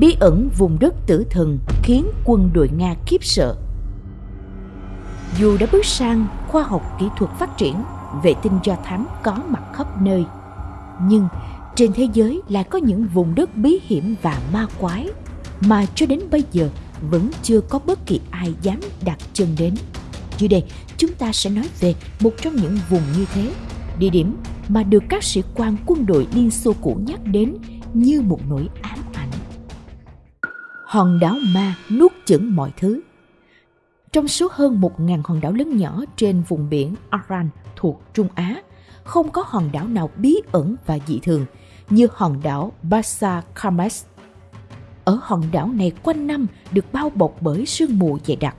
bí ẩn vùng đất tử thần khiến quân đội Nga khiếp sợ. Dù đã bước sang khoa học kỹ thuật phát triển, vệ tinh do thám có mặt khắp nơi, nhưng trên thế giới lại có những vùng đất bí hiểm và ma quái mà cho đến bây giờ vẫn chưa có bất kỳ ai dám đặt chân đến. Dưới đây, chúng ta sẽ nói về một trong những vùng như thế, địa điểm mà được các sĩ quan quân đội Liên Xô cũ nhắc đến như một nỗi ám. Hòn đảo ma nuốt chửng mọi thứ. Trong số hơn 1.000 hòn đảo lớn nhỏ trên vùng biển Aran thuộc Trung Á, không có hòn đảo nào bí ẩn và dị thường như hòn đảo Basa Kamas. Ở hòn đảo này quanh năm được bao bọc bởi sương mù dày đặc.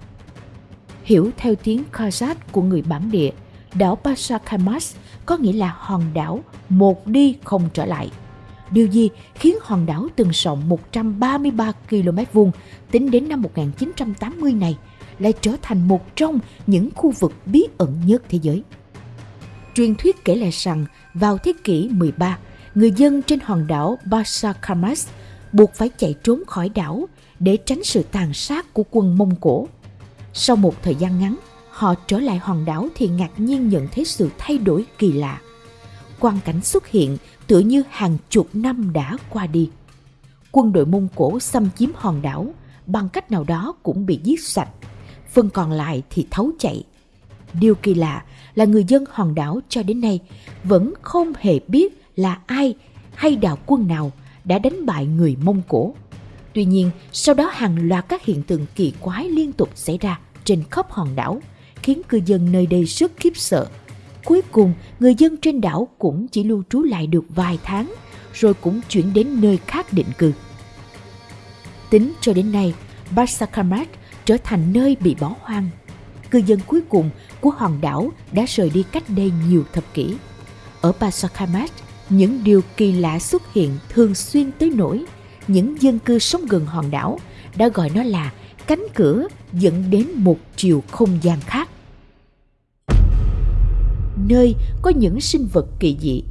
Hiểu theo tiếng Kazakh của người bản địa, đảo Basa Kamas có nghĩa là hòn đảo một đi không trở lại. Điều gì khiến hòn đảo từng rộng 133 km vuông tính đến năm 1980 này lại trở thành một trong những khu vực bí ẩn nhất thế giới? Truyền thuyết kể lại rằng vào thế kỷ 13, người dân trên hòn đảo Basakamas buộc phải chạy trốn khỏi đảo để tránh sự tàn sát của quân Mông Cổ. Sau một thời gian ngắn, họ trở lại hòn đảo thì ngạc nhiên nhận thấy sự thay đổi kỳ lạ. Quang cảnh xuất hiện tựa như hàng chục năm đã qua đi. Quân đội Mông Cổ xâm chiếm hòn đảo, bằng cách nào đó cũng bị giết sạch, phần còn lại thì thấu chạy. Điều kỳ lạ là người dân hòn đảo cho đến nay vẫn không hề biết là ai hay đạo quân nào đã đánh bại người Mông Cổ. Tuy nhiên, sau đó hàng loạt các hiện tượng kỳ quái liên tục xảy ra trên khắp hòn đảo, khiến cư dân nơi đây rất khiếp sợ. Cuối cùng, người dân trên đảo cũng chỉ lưu trú lại được vài tháng, rồi cũng chuyển đến nơi khác định cư. Tính cho đến nay, Basakamat trở thành nơi bị bỏ hoang. Cư dân cuối cùng của hòn đảo đã rời đi cách đây nhiều thập kỷ. Ở Basakamat, những điều kỳ lạ xuất hiện thường xuyên tới nỗi những dân cư sống gần hòn đảo đã gọi nó là cánh cửa dẫn đến một chiều không gian khác. Nơi có những sinh vật kỳ dị.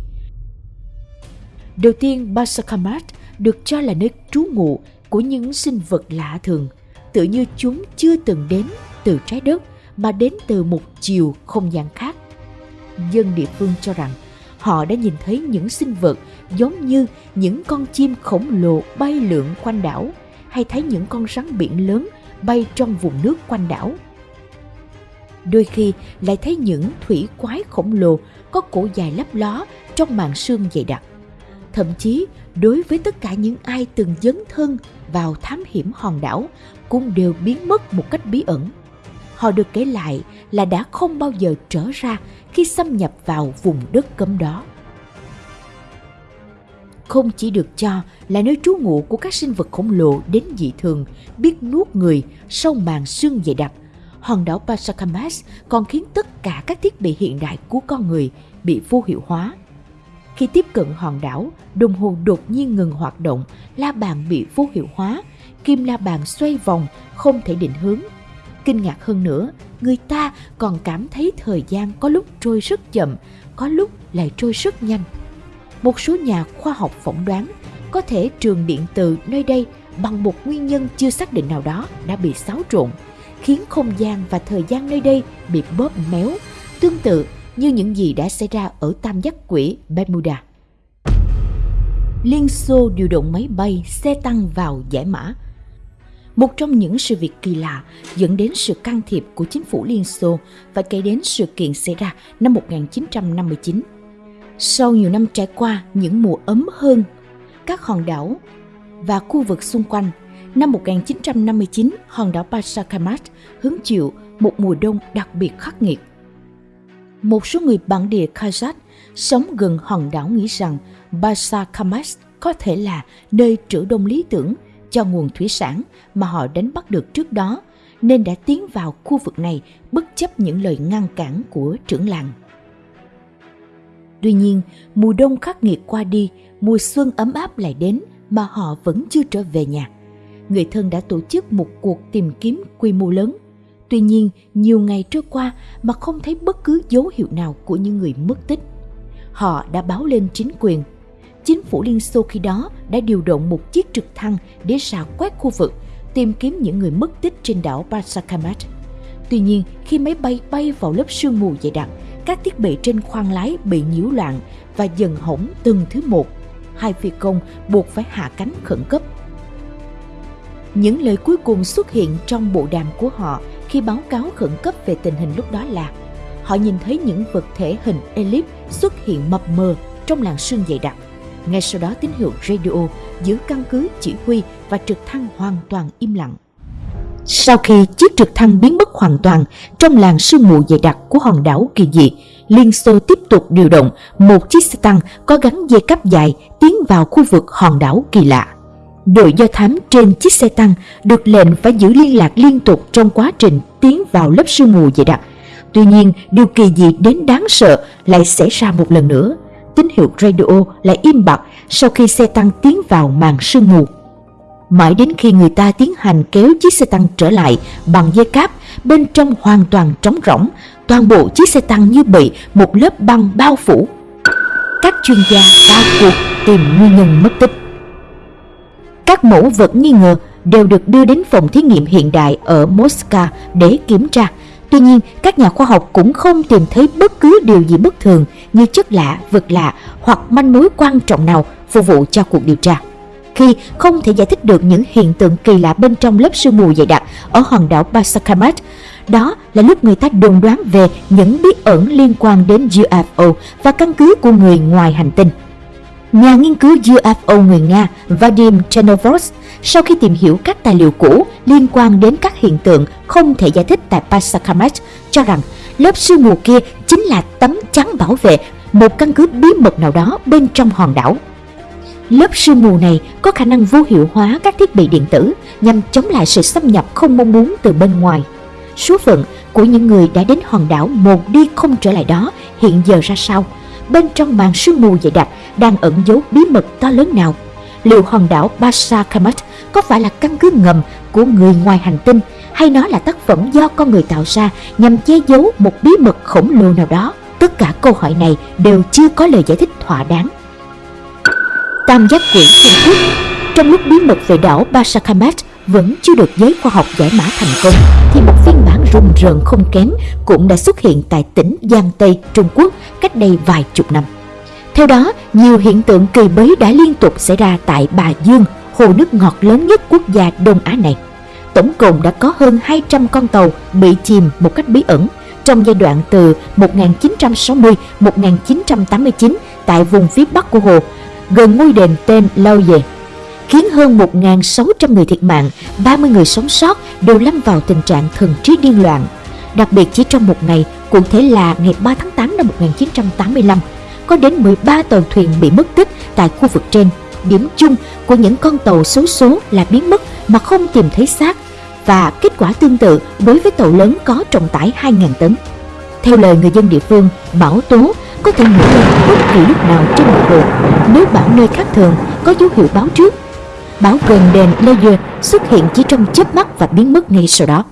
Đầu tiên, Basakamat được cho là nơi trú ngụ của những sinh vật lạ thường, tự như chúng chưa từng đến từ trái đất mà đến từ một chiều không gian khác. Dân địa phương cho rằng họ đã nhìn thấy những sinh vật giống như những con chim khổng lồ bay lượn quanh đảo hay thấy những con rắn biển lớn bay trong vùng nước quanh đảo. Đôi khi lại thấy những thủy quái khổng lồ có cổ dài lấp ló trong màn sương dày đặc. Thậm chí, đối với tất cả những ai từng dấn thân vào thám hiểm hòn đảo cũng đều biến mất một cách bí ẩn. Họ được kể lại là đã không bao giờ trở ra khi xâm nhập vào vùng đất cấm đó. Không chỉ được cho là nơi trú ngụ của các sinh vật khổng lồ đến dị thường, biết nuốt người sau màn sương dày đặc, hòn đảo Pasakamas còn khiến tất cả các thiết bị hiện đại của con người bị vô hiệu hóa. Khi tiếp cận hòn đảo, đồng hồ đột nhiên ngừng hoạt động, la bàn bị vô hiệu hóa, kim la bàn xoay vòng, không thể định hướng. Kinh ngạc hơn nữa, người ta còn cảm thấy thời gian có lúc trôi rất chậm, có lúc lại trôi rất nhanh. Một số nhà khoa học phỏng đoán có thể trường điện từ nơi đây bằng một nguyên nhân chưa xác định nào đó đã bị xáo trộn, khiến không gian và thời gian nơi đây bị bóp méo, tương tự như những gì đã xảy ra ở tam giác quỷ Bermuda. Liên Xô điều động máy bay, xe tăng vào giải mã. Một trong những sự việc kỳ lạ dẫn đến sự can thiệp của chính phủ Liên Xô và kể đến sự kiện xảy ra năm 1959. Sau nhiều năm trải qua những mùa ấm hơn, các hòn đảo và khu vực xung quanh, năm 1959, hòn đảo Pasakamat hứng chịu một mùa đông đặc biệt khắc nghiệt. Một số người bản địa Kazakh sống gần hòn đảo nghĩ rằng Pasakamat có thể là nơi trữ đông lý tưởng cho nguồn thủy sản mà họ đánh bắt được trước đó, nên đã tiến vào khu vực này bất chấp những lời ngăn cản của trưởng làng. Tuy nhiên, mùa đông khắc nghiệt qua đi, mùa xuân ấm áp lại đến mà họ vẫn chưa trở về nhà. Người thân đã tổ chức một cuộc tìm kiếm quy mô lớn. Tuy nhiên, nhiều ngày trôi qua mà không thấy bất cứ dấu hiệu nào của những người mất tích. Họ đã báo lên chính quyền. chính phủ Liên Xô khi đó đã điều động một chiếc trực thăng để rà quét khu vực, tìm kiếm những người mất tích trên đảo Basakamat. Tuy nhiên, khi máy bay bay vào lớp sương mù dày đặc, các thiết bị trên khoang lái bị nhiễu loạn và dần hỏng từng thứ một. Hai phi công buộc phải hạ cánh khẩn cấp. Những lời cuối cùng xuất hiện trong bộ đàm của họ khi báo cáo khẩn cấp về tình hình lúc đó là họ nhìn thấy những vật thể hình elip xuất hiện mập mờ trong làn sương dày đặc. Ngay sau đó tín hiệu radio giữa căn cứ chỉ huy và trực thăng hoàn toàn im lặng. Sau khi chiếc trực thăng biến mất hoàn toàn trong làn sương mù dày đặc của hòn đảo kỳ dị, Liên Xô tiếp tục điều động một chiếc xe tăng có gắn dây cáp dài tiến vào khu vực hòn đảo kỳ lạ. Đội do thám trên chiếc xe tăng được lệnh phải giữ liên lạc liên tục trong quá trình tiến vào lớp sương mù dày đặc. Tuy nhiên, điều kỳ dị đến đáng sợ lại xảy ra một lần nữa. Tín hiệu radio lại im bặt sau khi xe tăng tiến vào màn sương mù. Mãi đến khi người ta tiến hành kéo chiếc xe tăng trở lại bằng dây cáp, bên trong hoàn toàn trống rỗng, toàn bộ chiếc xe tăng như bị một lớp băng bao phủ. Các chuyên gia cao cuộc tìm nguyên nhân mất tích. Các mẫu vật nghi ngờ đều được đưa đến phòng thí nghiệm hiện đại ở Moscow để kiểm tra. Tuy nhiên, các nhà khoa học cũng không tìm thấy bất cứ điều gì bất thường như chất lạ, vật lạ hoặc manh mối quan trọng nào phục vụ cho cuộc điều tra. Khi không thể giải thích được những hiện tượng kỳ lạ bên trong lớp sương mù dày đặc ở hòn đảo Basakamat, đó là lúc người ta đồn đoán về những bí ẩn liên quan đến UFO và căn cứ của người ngoài hành tinh. Nhà nghiên cứu UFO người Nga Vadim Chernovos sau khi tìm hiểu các tài liệu cũ liên quan đến các hiện tượng không thể giải thích tại Pasakamat cho rằng lớp sương mù kia chính là tấm chắn bảo vệ một căn cứ bí mật nào đó bên trong hòn đảo. Lớp sương mù này có khả năng vô hiệu hóa các thiết bị điện tử nhằm chống lại sự xâm nhập không mong muốn từ bên ngoài. Số phận của những người đã đến hòn đảo một đi không trở lại đó hiện giờ ra sao? Bên trong màn sương mù dày đặc đang ẩn giấu bí mật to lớn nào? Liệu hòn đảo Basa Kamat có phải là căn cứ ngầm của người ngoài hành tinh, hay nó là tác phẩm do con người tạo ra nhằm che giấu một bí mật khổng lồ nào đó? Tất cả câu hỏi này đều chưa có lời giải thích thỏa đáng. Tam giác quỷ Trung Quốc Trong lúc bí mật về đảo Basakamat vẫn chưa được giới khoa học giải mã thành công, thì một phiên bản rùng rợn không kém cũng đã xuất hiện tại tỉnh Giang Tây, Trung Quốc cách đây vài chục năm. Theo đó, nhiều hiện tượng kỳ bấy đã liên tục xảy ra tại Bà Dương, hồ nước ngọt lớn nhất quốc gia Đông Á này. Tổng cộng đã có hơn 200 con tàu bị chìm một cách bí ẩn trong giai đoạn từ 1960-1989 tại vùng phía bắc của hồ, gần ngôi đền tên Lâu Dề khiến hơn 1.600 người thiệt mạng, 30 người sống sót đều lâm vào tình trạng thần trí điên loạn. Đặc biệt chỉ trong một ngày, cụ thể là ngày 3 tháng 8 năm 1985, có đến 13 tàu thuyền bị mất tích tại khu vực trên. Điểm chung của những con tàu xấu số là biến mất mà không tìm thấy xác và kết quả tương tự đối với tàu lớn có trọng tải 2.000 tấn. Theo lời người dân địa phương, bão tố có thể nổi lên bất kỳ lúc nào trên mặt hồ. Nếu bão nơi khác thường có dấu hiệu báo trước Báo gần đền Layer xuất hiện chỉ trong chớp mắt và biến mất ngay sau đó.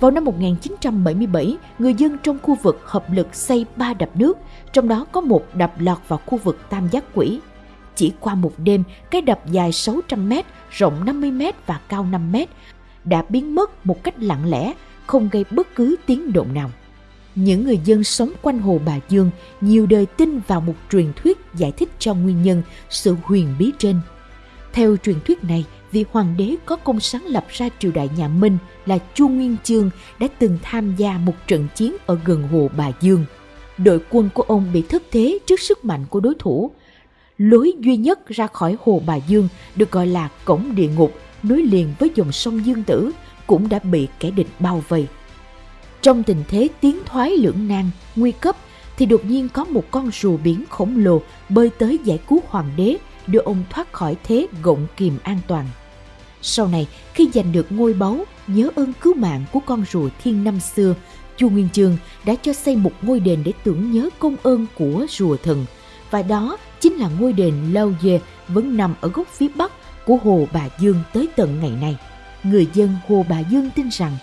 Vào năm 1977, người dân trong khu vực hợp lực xây ba đập nước, trong đó có một đập lọt vào khu vực Tam Giác Quỷ. Chỉ qua một đêm, cái đập dài 600 m, rộng 50 m và cao 5 m đã biến mất một cách lặng lẽ, không gây bất cứ tiếng động nào. Những người dân sống quanh hồ Bà Dương nhiều đời tin vào một truyền thuyết giải thích cho nguyên nhân sự huyền bí trên – theo truyền thuyết này, vị hoàng đế có công sáng lập ra triều đại nhà Minh là Chu Nguyên Chương đã từng tham gia một trận chiến ở gần hồ Bà Dương. Đội quân của ông bị thất thế trước sức mạnh của đối thủ. Lối duy nhất ra khỏi hồ Bà Dương được gọi là cổng địa ngục nối liền với dòng sông Dương Tử cũng đã bị kẻ địch bao vây. Trong tình thế tiến thoái lưỡng nan, nguy cấp thì đột nhiên có một con rùa biển khổng lồ bơi tới giải cứu hoàng đế đưa ông thoát khỏi thế gọng kìm an toàn. Sau này, khi giành được ngôi báu, nhớ ơn cứu mạng của con rùa thiên năm xưa, Chu Nguyên Chương đã cho xây một ngôi đền để tưởng nhớ công ơn của rùa thần. Và đó chính là ngôi đền Lâu Dê vẫn nằm ở góc phía bắc của Hồ Bà Dương tới tận ngày nay. Người dân Hồ Bà Dương tin rằng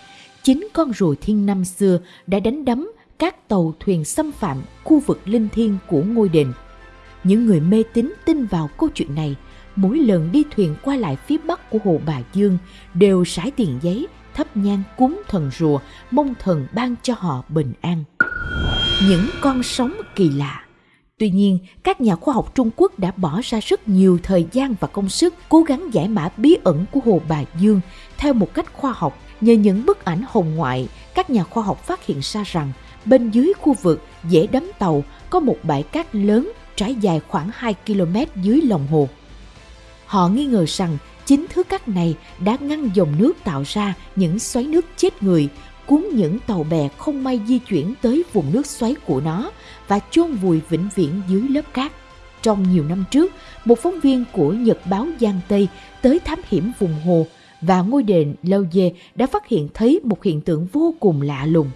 chính con rùa thiên năm xưa đã đánh đấm các tàu thuyền xâm phạm khu vực linh thiêng của ngôi đền những người mê tín tin vào câu chuyện này, mỗi lần đi thuyền qua lại phía bắc của hồ Bà Dương đều sải tiền giấy, thắp nhang cúng thần rùa, mong thần ban cho họ bình an. Những con sóng kỳ lạ Tuy nhiên, các nhà khoa học Trung Quốc đã bỏ ra rất nhiều thời gian và công sức cố gắng giải mã bí ẩn của Hồ Bà Dương theo một cách khoa học. Nhờ những bức ảnh hồng ngoại, các nhà khoa học phát hiện ra rằng bên dưới khu vực dễ đắm tàu có một bãi cát lớn trải dài khoảng 2 km dưới lòng hồ. Họ nghi ngờ rằng chính thứ cát này đã ngăn dòng nước tạo ra những xoáy nước chết người, cuốn những tàu bè không may di chuyển tới vùng nước xoáy của nó và chôn vùi vĩnh viễn dưới lớp cát. Trong nhiều năm trước, một phóng viên của Nhật báo Giang Tây tới thám hiểm vùng hồ và ngôi đền Lâu Dê đã phát hiện thấy một hiện tượng vô cùng lạ lùng.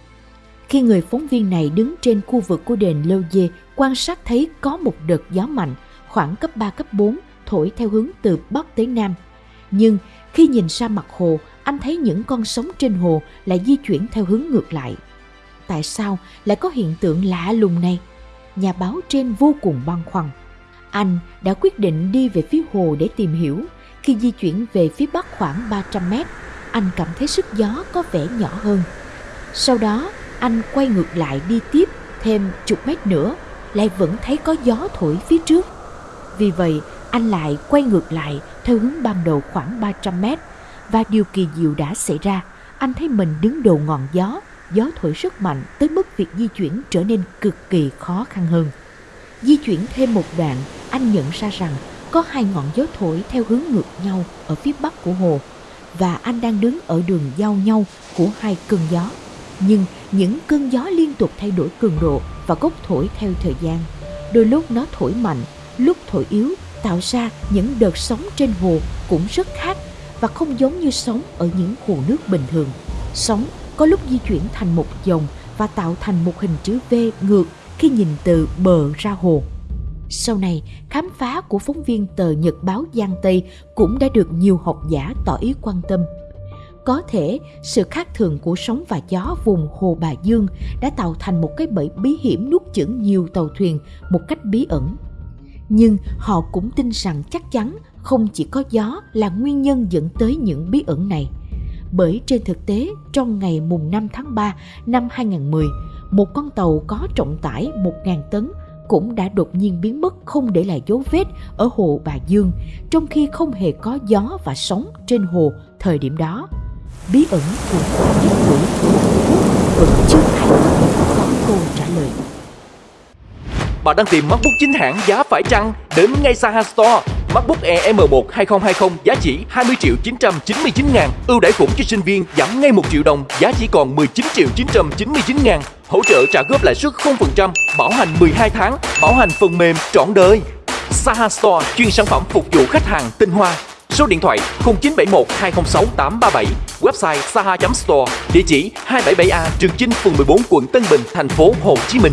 Khi người phóng viên này đứng trên khu vực của đền Lâu Dê quan sát thấy có một đợt gió mạnh khoảng cấp 3 cấp 4 thổi theo hướng từ Bắc tới Nam. Nhưng khi nhìn ra mặt hồ, anh thấy những con sóng trên hồ lại di chuyển theo hướng ngược lại tại sao lại có hiện tượng lạ lùng này? Nhà báo trên vô cùng băn khoăn. Anh đã quyết định đi về phía hồ để tìm hiểu. Khi di chuyển về phía bắc khoảng 300 mét, anh cảm thấy sức gió có vẻ nhỏ hơn. Sau đó, anh quay ngược lại đi tiếp thêm chục mét nữa, lại vẫn thấy có gió thổi phía trước. Vì vậy, anh lại quay ngược lại theo hướng ban đầu khoảng 300 mét và điều kỳ diệu đã xảy ra. Anh thấy mình đứng đầu ngọn gió gió thổi rất mạnh tới mức việc di chuyển trở nên cực kỳ khó khăn hơn. Di chuyển thêm một đoạn, anh nhận ra rằng có hai ngọn gió thổi theo hướng ngược nhau ở phía bắc của hồ và anh đang đứng ở đường giao nhau của hai cơn gió. Nhưng những cơn gió liên tục thay đổi cường độ và gốc thổi theo thời gian. Đôi lúc nó thổi mạnh, lúc thổi yếu tạo ra những đợt sóng trên hồ cũng rất khác và không giống như sóng ở những hồ nước bình thường. Sóng có lúc di chuyển thành một dòng và tạo thành một hình chữ V ngược khi nhìn từ bờ ra hồ. Sau này, khám phá của phóng viên tờ Nhật báo Giang Tây cũng đã được nhiều học giả tỏ ý quan tâm. Có thể sự khác thường của sóng và gió vùng Hồ Bà Dương đã tạo thành một cái bẫy bí hiểm nuốt chửng nhiều tàu thuyền một cách bí ẩn. Nhưng họ cũng tin rằng chắc chắn không chỉ có gió là nguyên nhân dẫn tới những bí ẩn này – bởi trên thực tế trong ngày mùng 5 tháng 3 năm 2010, một con tàu có trọng tải 1.000 tấn cũng đã đột nhiên biến mất không để lại dấu vết ở hồ Bà Dương, trong khi không hề có gió và sóng trên hồ thời điểm đó. Bí ẩn của giết quỷ vẫn chưa ai có câu trả lời. Bạn đang tìm MacBook chính hãng giá phải chăng? Đến ngay Saha Store. MacBook Air M1 2020 giá chỉ 20 triệu 999 ngàn. Ưu đãi khủng cho sinh viên, giảm ngay 1 triệu đồng, giá chỉ còn 19 triệu 999 ngàn. Hỗ trợ trả góp lãi suất 0% Bảo hành 12 tháng, Bảo hành phần mềm trọn đời. Saha Store, chuyên sản phẩm phục vụ khách hàng tinh hoa. Số điện thoại 0971 206 837 Website saha.store Địa chỉ 277A Trường Chinh, phường 14, quận Tân Bình, thành phố Hồ Chí Minh.